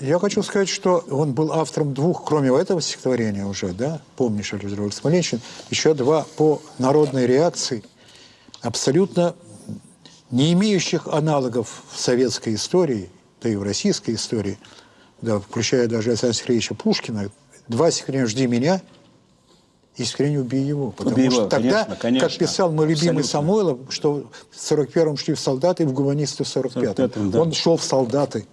Я хочу сказать, что он был автором двух, кроме этого стихотворения уже, да, помнишь, Александр Смоленщин, еще два по народной реакции, абсолютно не имеющих аналогов в советской истории, да и в российской истории, да, включая даже Александра Сергеевича Пушкина, два стихотворения «Жди меня» и стихотворение «Убей его». Потому «Убей что его», тогда, конечно, конечно. как писал мой любимый Абсолютно. Самойлов, что в 41-м шли в солдаты, в гуманисты в 45-м. 45-м, да. Он шел в солдаты.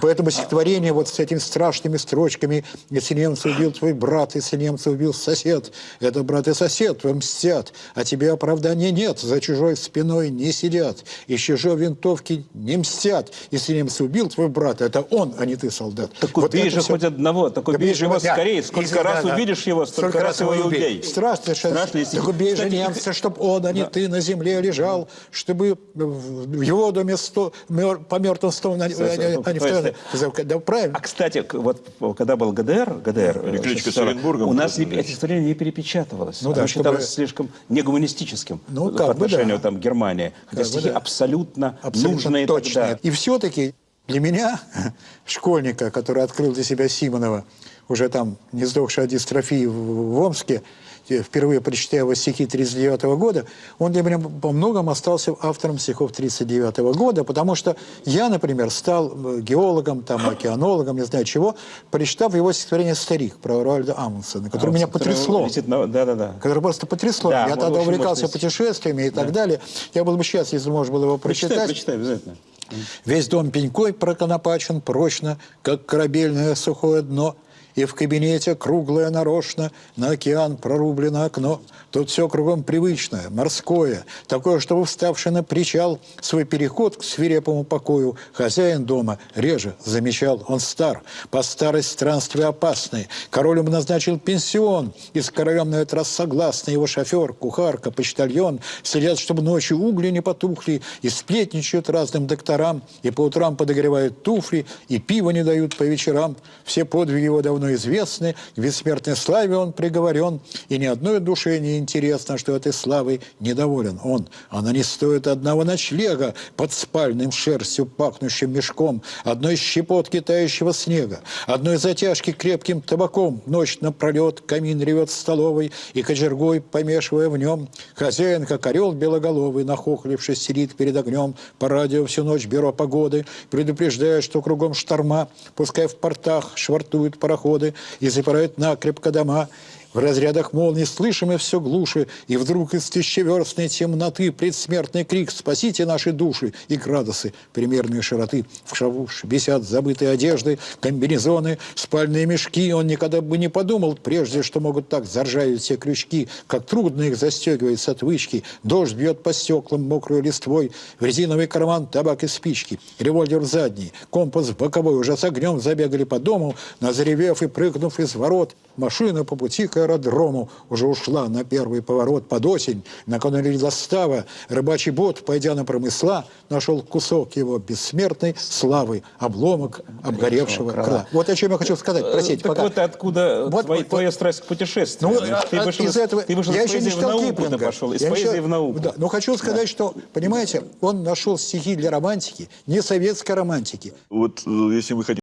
Поэтому стихотворение вот с этими страшными строчками «Если немца убил твой брат, если немца убил сосед, это брат и сосед, вам мстят, а тебе оправдания нет, за чужой спиной не сидят, из чужой винтовки не мстят. Если немца убил твой брат, это он, а не ты, солдат». Так убей это же всё. хоть одного, так убей Убей же его да. скорее. Сколько Если- раз да, да. увидишь его, столько раз его и убей. Страшно, что- Страшно, если- Так убей же немца, чтобы он, а не ты, на земле лежал, чтобы в его доме сто, по мертвым не- а не в Да, правильно. А, кстати, вот когда был ГДР, ГДР, э, Перекличка с 40, Оренбургом, у нас не, это стихотворение не перепечатывалось. Ну Оно да, чтобы- считалось слишком негуманистическим Ну, по отношению да. там, к Германии. Хотя Как бы стихи да. абсолютно, Абсолютно нужные точно. тогда. И все-таки для меня, школьника, который открыл для себя Симонова, уже там не сдохший от дистрофии в, в Омске, впервые прочитая его стихи 1939 года, он для меня по многом остался автором стихов 1939 года, потому что я, например, стал э, геологом, там, океанологом, не знаю чего, прочитав его стихотворение «Старик» про Руальда Амундсена, которое меня потрясло. На- которое просто потрясло. Да, я тогда увлекался путешествиями и так далее. Я был бы счастлив, если можно было его Прочитай, прочитать. прочитай обязательно. Весь дом пенькой проконопачен прочно, как корабельное сухое дно, и в кабинете круглое нарочно, на океан прорублено окно. Тут все кругом привычное, морское, такое, что вставший на причал свой переход к свирепому покою хозяин дома реже замечал. Он стар, по старость странствия опасные. Король ему назначил пенсион, и с королем на этот раз согласны его шофер, кухарка, почтальон. Следят, чтобы ночью угли не потухли, и сплетничают разным докторам, и по утрам подогревают туфли, и пиво не дают по вечерам. Все подвиги его давно известны, к бессмертной славе он приговорен, и ни одной душе не интересно, что этой славой недоволен он. Она не стоит одного ночлега под спальным шерстью пахнущим мешком, одной щепотки тающего снега, одной затяжки крепким табаком. Ночь напролет камин ревет в столовой, и кочергой, помешивая в нем, хозяин, как орел белоголовый, нахохлившись, сидит перед огнем, по радио всю ночь бюро погоды, предупреждая, что кругом шторма, пускай в портах швартуют пароходы и запирают накрепко дома, в разрядах молний слышим и все глуши, и вдруг из тысячеверстной темноты предсмертный крик «Спасите наши души!» и градусы примерные широты. В шаву висят забытые одежды, комбинезоны, спальные мешки. Он никогда бы не подумал прежде, что могут так заржавить все крючки, как трудно их застегивать с отвычки. Дождь бьет по стеклам мокрой листвой, в резиновый карман табак и спички, револьвер задний, компас боковой. Уже с огнем забегали по дому, назревев и прыгнув из ворот. Машина по пути к аэродрому уже ушла на первый поворот под осень. Накануне застава рыбачий бот, пойдя на промысла, нашел кусок его бессмертной славы, обломок обгоревшего крыла. крыла. Вот о чем я хочу сказать. Простите, так пока. вот откуда Вот- твоя, вот- твоя страсть к путешествиям. Ну, ты а- вышел, из этого... ты вышел я из еще не читал науку, Киплинга. пошел, из Я поэзии еще- в науку. Да, но хочу сказать, что, понимаете, он нашел стихи для романтики, не советской романтики. Вот э, если вы хотите